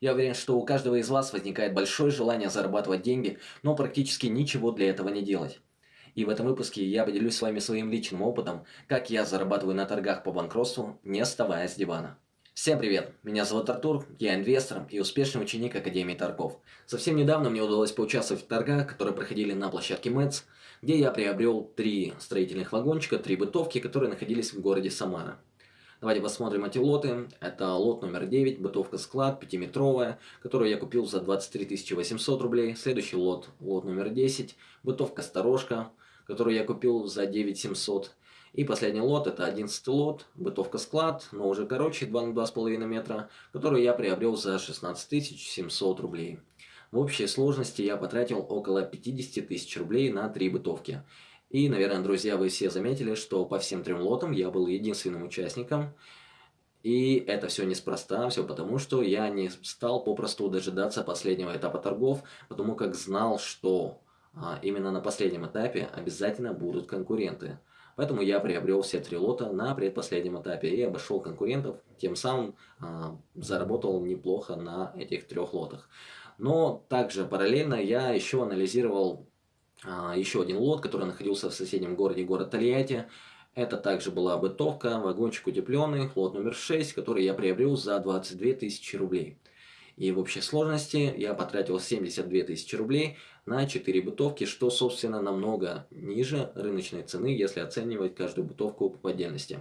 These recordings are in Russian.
Я уверен, что у каждого из вас возникает большое желание зарабатывать деньги, но практически ничего для этого не делать. И в этом выпуске я поделюсь с вами своим личным опытом, как я зарабатываю на торгах по банкротству, не вставая с дивана. Всем привет! Меня зовут Артур, я инвестор и успешный ученик Академии торгов. Совсем недавно мне удалось поучаствовать в торгах, которые проходили на площадке МЭЦ, где я приобрел три строительных вагончика, три бытовки, которые находились в городе Самара. Давайте посмотрим эти лоты. Это лот номер 9, бытовка склад, 5-метровая, которую я купил за 23 800 рублей. Следующий лот, лот номер 10, бытовка сторожка, которую я купил за 9 700. И последний лот, это 11 лот, бытовка склад, но уже короче, 2 на 2,5 метра, которую я приобрел за 16 700 рублей. В общей сложности я потратил около 50 тысяч рублей на три бытовки. И, наверное, друзья, вы все заметили, что по всем трем лотам я был единственным участником. И это все неспроста, все потому, что я не стал попросту дожидаться последнего этапа торгов, потому как знал, что а, именно на последнем этапе обязательно будут конкуренты. Поэтому я приобрел все три лота на предпоследнем этапе и обошел конкурентов, тем самым а, заработал неплохо на этих трех лотах. Но также параллельно я еще анализировал еще один лот, который находился в соседнем городе, город Тольятти. Это также была бытовка, вагончик утепленный, лот номер 6, который я приобрел за 22 тысячи рублей. И в общей сложности я потратил 72 тысячи рублей на 4 бытовки, что, собственно, намного ниже рыночной цены, если оценивать каждую бытовку по отдельности.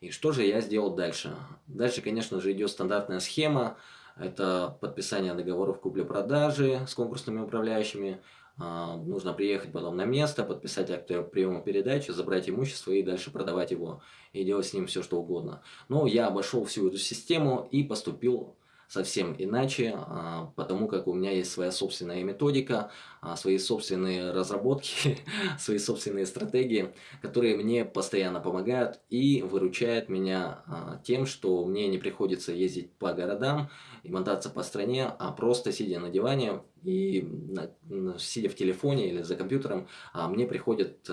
И что же я сделал дальше? Дальше, конечно же, идет стандартная схема. Это подписание договоров купли-продажи с конкурсными управляющими, а, нужно приехать потом на место, подписать акт приема передачи, забрать имущество и дальше продавать его и делать с ним все что угодно. Но я обошел всю эту систему и поступил совсем иначе, а, потому как у меня есть своя собственная методика, а, свои собственные разработки, свои собственные стратегии, которые мне постоянно помогают и выручают меня а, тем, что мне не приходится ездить по городам и мотаться по стране, а просто сидя на диване и сидя в телефоне или за компьютером, мне приходят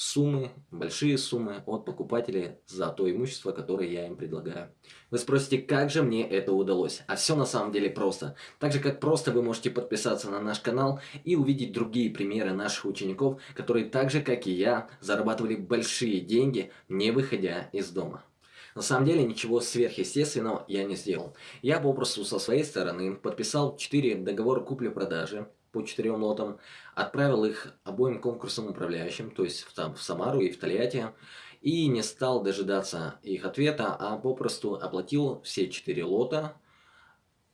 суммы, большие суммы от покупателей за то имущество, которое я им предлагаю. Вы спросите, как же мне это удалось? А все на самом деле просто. Так же, как просто вы можете подписаться на наш канал и увидеть другие примеры наших учеников, которые так же, как и я, зарабатывали большие деньги, не выходя из дома. На самом деле ничего сверхъестественного я не сделал. Я попросту со своей стороны подписал 4 договора купли-продажи, по четырем лотам, отправил их обоим конкурсам управляющим, то есть в, там, в Самару и в Тольятти, и не стал дожидаться их ответа, а попросту оплатил все четыре лота,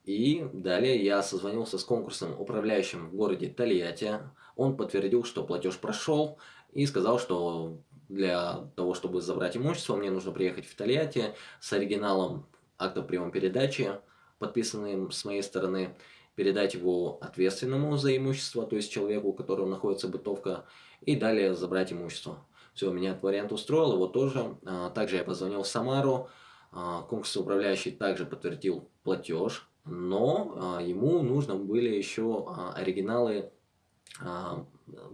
и далее я созвонился с конкурсом управляющим в городе Тольятти, он подтвердил, что платеж прошел, и сказал, что для того, чтобы забрать имущество, мне нужно приехать в Тольятти с оригиналом акта приема передачи, подписанным с моей стороны, передать его ответственному за имущество, то есть человеку, у которого находится бытовка, и далее забрать имущество. Все, меня этот вариант устроил, его тоже. А, также я позвонил в Самару, а, конкурс управляющий также подтвердил платеж, но а, ему нужно были еще оригиналы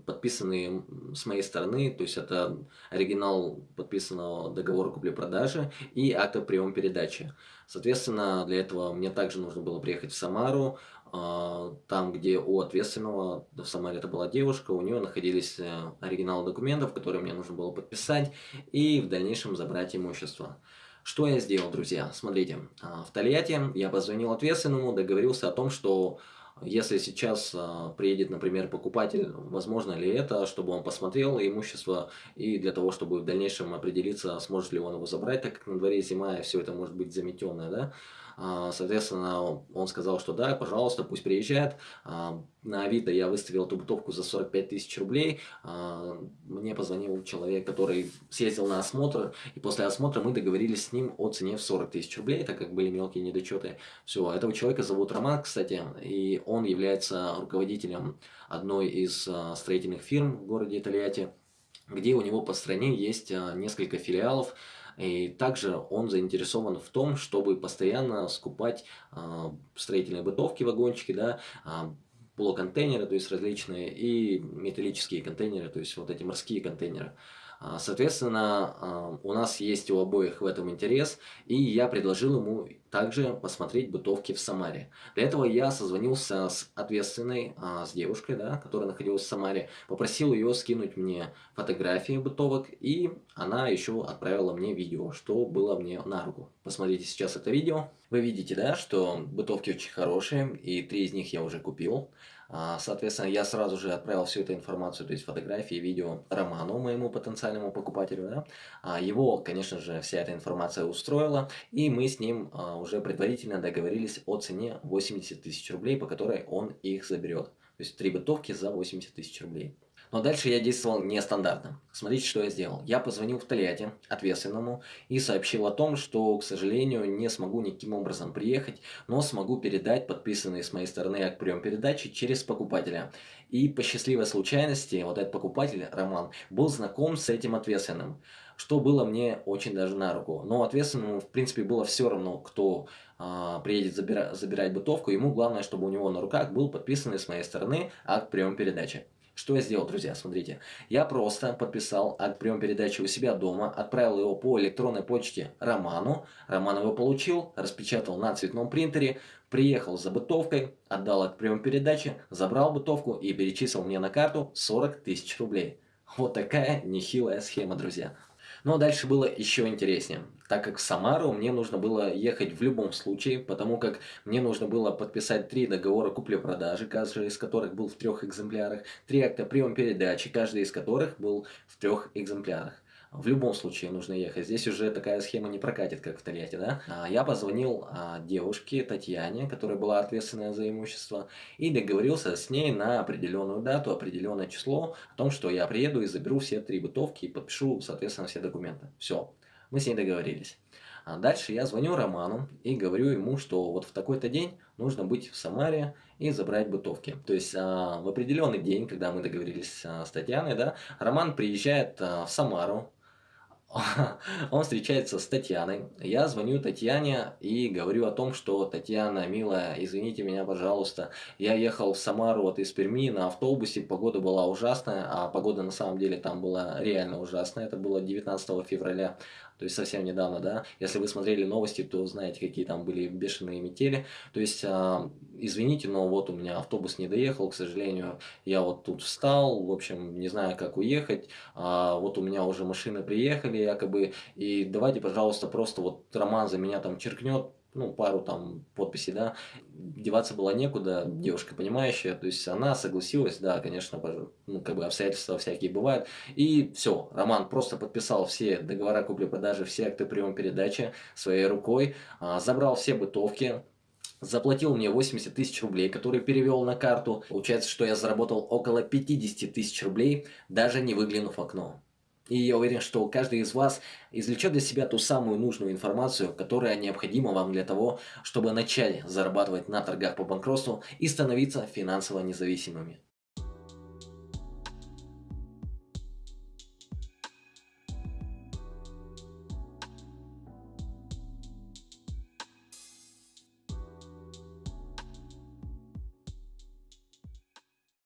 подписанные с моей стороны, то есть это оригинал подписанного договора купли-продажи и акта приема передачи. Соответственно, для этого мне также нужно было приехать в Самару, а, там, где у ответственного, в Самаре это была девушка, у нее находились э, оригиналы документов, которые мне нужно было подписать и в дальнейшем забрать имущество. Что я сделал, друзья? Смотрите, а, в Тольятти я позвонил ответственному, договорился о том, что если сейчас а, приедет, например, покупатель, возможно ли это, чтобы он посмотрел имущество и для того, чтобы в дальнейшем определиться, сможет ли он его забрать, так как на дворе зима и все это может быть заметенное, да? А, соответственно, он сказал, что да, пожалуйста, пусть приезжает. А, на Авито я выставил эту бутовку за 45 тысяч рублей. А, мне позвонил человек, который съездил на осмотр, и после осмотра мы договорились с ним о цене в 40 тысяч рублей, так как были мелкие недочеты. Все, этого человека зовут Роман, кстати, и он является руководителем одной из строительных фирм в городе Тольятти, где у него по стране есть несколько филиалов, и также он заинтересован в том, чтобы постоянно скупать а, строительные бытовки, вагончики, да, а, полуконтейнеры, то есть различные, и металлические контейнеры, то есть вот эти морские контейнеры. А, соответственно, у нас есть у обоих в этом интерес, и я предложил ему также посмотреть бытовки в Самаре. Для этого я созвонился с ответственной, а, с девушкой, да, которая находилась в Самаре, попросил ее скинуть мне фотографии бытовок, и она еще отправила мне видео, что было мне на руку. Посмотрите сейчас это видео. Вы видите, да, что бытовки очень хорошие, и три из них я уже купил. А, соответственно, я сразу же отправил всю эту информацию, то есть фотографии, видео Роману, моему потенциальному покупателю. Да? А, его, конечно же, вся эта информация устроила, и мы с ним а, уже предварительно договорились о цене 80 тысяч рублей, по которой он их заберет. То есть три бытовки за 80 тысяч рублей. Но дальше я действовал нестандартно. Смотрите, что я сделал. Я позвонил в Тольятти ответственному и сообщил о том, что, к сожалению, не смогу никаким образом приехать, но смогу передать подписанный с моей стороны акт прием передачи через покупателя. И по счастливой случайности, вот этот покупатель, Роман, был знаком с этим ответственным что было мне очень даже на руку. Но ответственному, в принципе, было все равно, кто а, приедет забира забирать бытовку. Ему главное, чтобы у него на руках был подписанный с моей стороны акт прием передачи. Что я сделал, друзья, смотрите. Я просто подписал акт прием передачи у себя дома, отправил его по электронной почте Роману. Роман его получил, распечатал на цветном принтере, приехал за бытовкой, отдал акт прием передачи, забрал бытовку и перечислил мне на карту 40 тысяч рублей. Вот такая нехилая схема, друзья. Но дальше было еще интереснее, так как в Самару мне нужно было ехать в любом случае, потому как мне нужно было подписать три договора купли-продажи, каждый из которых был в трех экземплярах, три акта прием-передачи, каждый из которых был в трех экземплярах. В любом случае нужно ехать. Здесь уже такая схема не прокатит, как в Тольятти, да? А, я позвонил а, девушке Татьяне, которая была ответственная за имущество, и договорился с ней на определенную дату, определенное число, о том, что я приеду и заберу все три бытовки и подпишу, соответственно, все документы. Все, мы с ней договорились. А дальше я звоню Роману и говорю ему, что вот в такой-то день нужно быть в Самаре и забрать бытовки. То есть а, в определенный день, когда мы договорились а, с Татьяной, да, Роман приезжает а, в Самару, он встречается с Татьяной. Я звоню Татьяне и говорю о том, что Татьяна, милая, извините меня, пожалуйста, я ехал в Самару вот из Перми на автобусе, погода была ужасная, а погода на самом деле там была реально ужасная, это было 19 февраля то есть совсем недавно, да. Если вы смотрели новости, то знаете, какие там были бешеные метели. То есть, а, извините, но вот у меня автобус не доехал, к сожалению, я вот тут встал, в общем, не знаю, как уехать, а, вот у меня уже машины приехали якобы, и давайте, пожалуйста, просто вот Роман за меня там черкнет, ну, пару там подписей, да, деваться было некуда, девушка понимающая, то есть она согласилась, да, конечно, ну, как бы обстоятельства всякие бывают, и все, Роман просто подписал все договора купли-продажи, все акты приема передачи своей рукой, а, забрал все бытовки, заплатил мне 80 тысяч рублей, которые перевел на карту, получается, что я заработал около 50 тысяч рублей, даже не выглянув в окно. И я уверен, что каждый из вас извлечет для себя ту самую нужную информацию, которая необходима вам для того, чтобы начать зарабатывать на торгах по банкротству и становиться финансово независимыми.